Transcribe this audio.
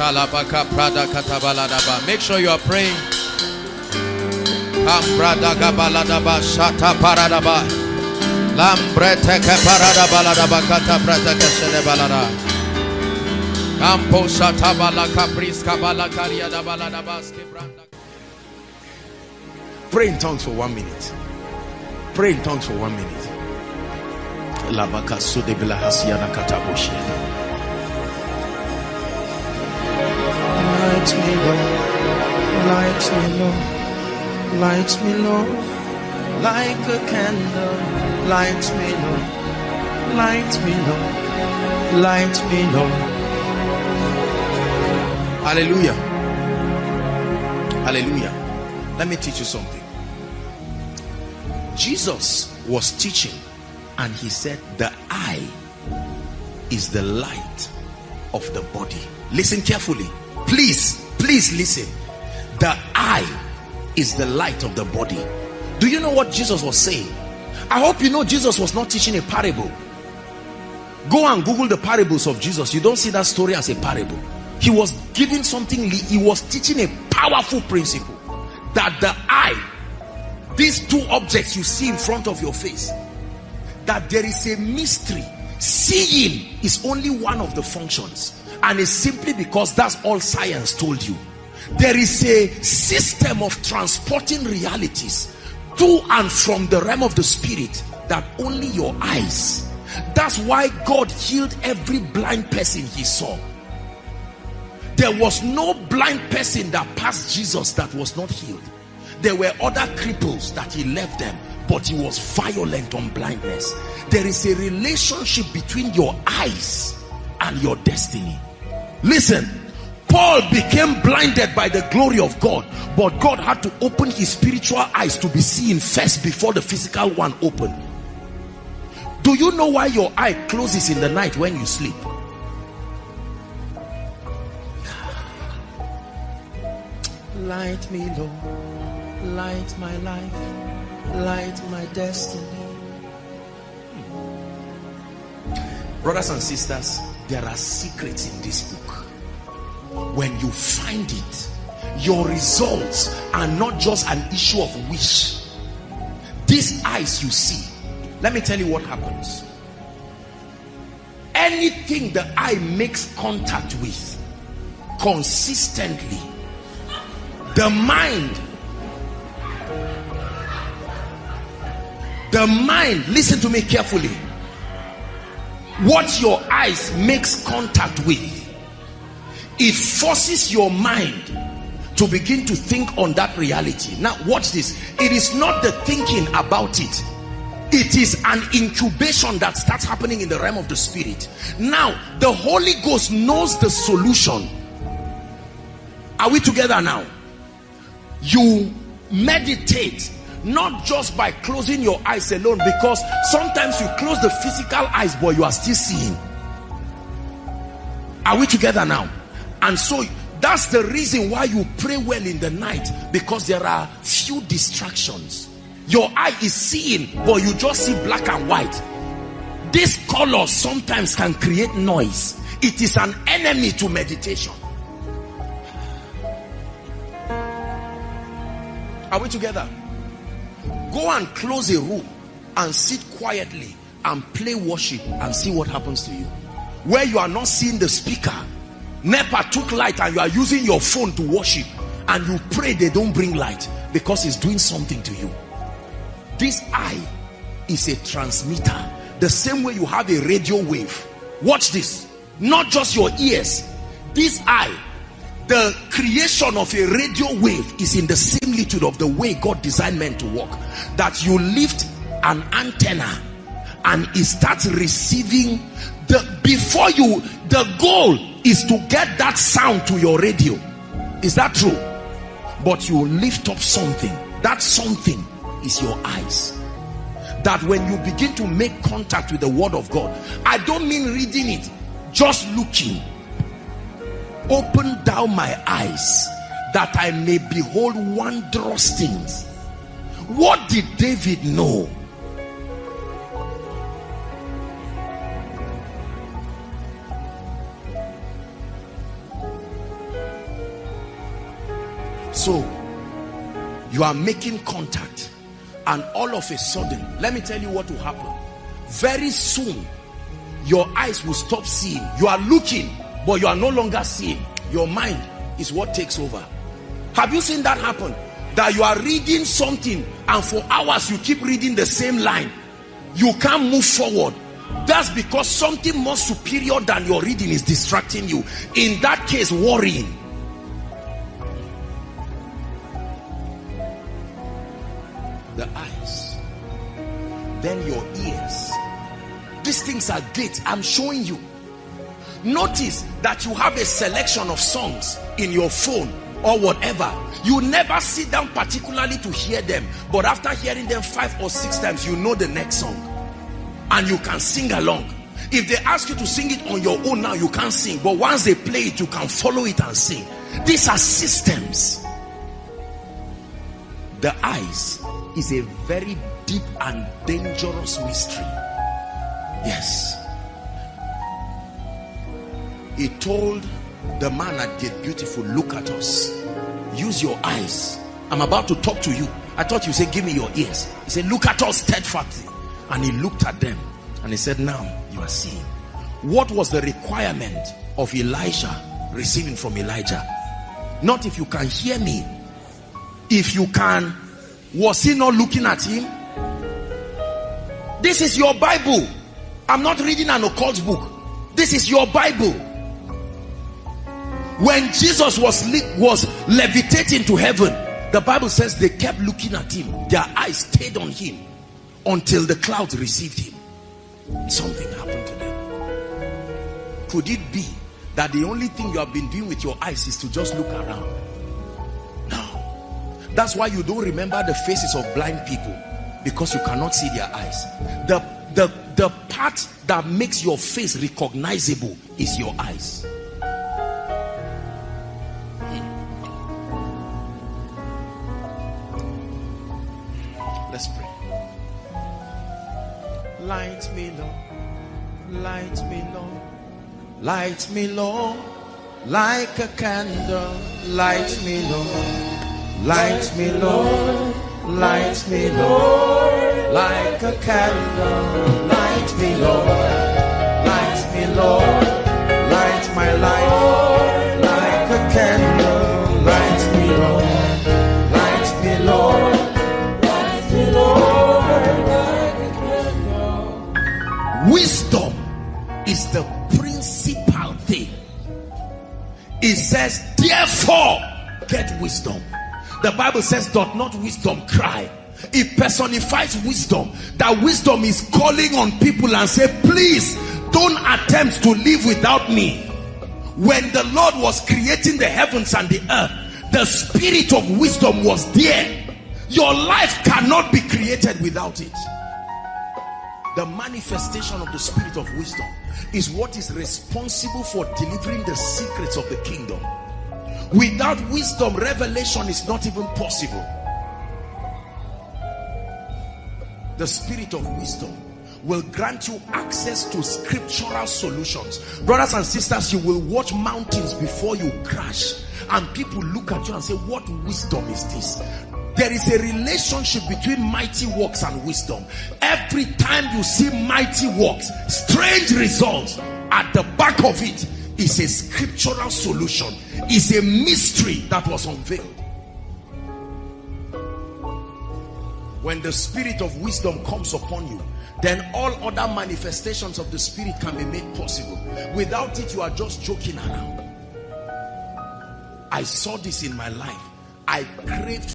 Shalabaka Prada Katabaladaba. Make sure you are praying. Kambrada Gabaladaba Shata Paradaba. Lambrete Kaparada Baladaba Kata Prata Kashele Balada. Kampo Shata Balaka Priska Balakaria Baladabaski Branda. Pray in tongues for one minute. Pray in tongues for one minute. Light me, Lord. Light me, Lord. Light me, Lord. Like a candle. Light me, Lord. Light me, Lord. Light me, Lord. Hallelujah. Hallelujah. Let me teach you something. Jesus was teaching and he said the eye is the light of the body. Listen carefully. Please, please listen. The eye is the light of the body. Do you know what Jesus was saying? I hope you know Jesus was not teaching a parable. Go and Google the parables of Jesus. You don't see that story as a parable. He was giving something, he was teaching a powerful principle that the eye, these two objects you see in front of your face, that there is a mystery. Seeing is only one of the functions and it's simply because that's all science told you. There is a system of transporting realities to and from the realm of the spirit that only your eyes. That's why God healed every blind person he saw. There was no blind person that passed Jesus that was not healed. There were other cripples that he left them but he was violent on blindness. There is a relationship between your eyes and your destiny Listen, Paul became blinded by the glory of God, but God had to open his spiritual eyes to be seen first before the physical one opened. Do you know why your eye closes in the night when you sleep? Light me, Lord. Light my life. Light my destiny. Brothers and sisters, there are secrets in this book. When you find it your results are not just an issue of wish. These eyes you see let me tell you what happens. Anything the eye makes contact with consistently the mind the mind listen to me carefully what your eyes makes contact with it forces your mind to begin to think on that reality. Now watch this. It is not the thinking about it. It is an incubation that starts happening in the realm of the spirit. Now the holy ghost knows the solution. Are we together now? You meditate not just by closing your eyes alone because sometimes you close the physical eyes but you are still seeing. Are we together now? And so that's the reason why you pray well in the night because there are few distractions. Your eye is seeing but you just see black and white. This color sometimes can create noise. It is an enemy to meditation. Are we together go and close a room and sit quietly and play worship and see what happens to you. Where you are not seeing the speaker NEPA took light and you are using your phone to worship and you pray they don't bring light because it's doing something to you. This eye is a transmitter. The same way you have a radio wave. Watch this. Not just your ears. This eye the creation of a radio wave is in the similitude of the way God designed men to walk. That you lift an antenna and it starts receiving the before you the goal is to get that sound to your radio. Is that true? But you lift up something. That something is your eyes. That when you begin to make contact with the word of God I don't mean reading it just looking open down my eyes that I may behold wondrous things what did David know So you are making contact and all of a sudden, let me tell you what will happen. Very soon, your eyes will stop seeing. You are looking, but you are no longer seeing. Your mind is what takes over. Have you seen that happen? That you are reading something and for hours you keep reading the same line. You can't move forward. That's because something more superior than your reading is distracting you. In that case, worrying. The eyes. Then your ears. These things are gates. I'm showing you. Notice that you have a selection of songs in your phone or whatever. You never sit down particularly to hear them. But after hearing them five or six times, you know the next song. And you can sing along. If they ask you to sing it on your own now, you can't sing. But once they play it, you can follow it and sing. These are systems. The eyes is a very deep and dangerous mystery. Yes. He told the man at Gate Beautiful, look at us. Use your eyes. I'm about to talk to you. I thought you said, give me your ears. He said, look at us steadfastly. And he looked at them and he said, now you are seeing. What was the requirement of Elisha receiving from Elijah? Not if you can hear me. If you can, was he not looking at him? This is your Bible. I'm not reading an occult book. This is your Bible. When Jesus was was levitating to heaven, the Bible says they kept looking at him. Their eyes stayed on him until the clouds received him. Something happened to them. Could it be that the only thing you have been doing with your eyes is to just look around? No. That's why you don't remember the faces of blind people because you cannot see their eyes. The, the, the part that makes your face recognizable is your eyes. Let's pray. Light me, Lord. Light me, Lord. Light me, Lord. Like a candle. Light me, Lord. Light me, Lord. Light me, Lord. Like a candle. Light me, Lord. Light me, Lord. Light my life. Like a candle. The principal thing. It says, therefore, get wisdom. The Bible says, doth not wisdom cry? It personifies wisdom. That wisdom is calling on people and say, please don't attempt to live without me. When the Lord was creating the heavens and the earth, the spirit of wisdom was there. Your life cannot be created without it. The manifestation of the spirit of wisdom is what is responsible for delivering the secrets of the kingdom. Without wisdom, revelation is not even possible. The spirit of wisdom will grant you access to scriptural solutions. Brothers and sisters, you will watch mountains before you crash and people look at you and say, what wisdom is this? There is a relationship between mighty works and wisdom. Every time you see mighty works, strange results, at the back of it is a scriptural solution, is a mystery that was unveiled. When the spirit of wisdom comes upon you, then all other manifestations of the spirit can be made possible. Without it, you are just joking around. I saw this in my life. I craved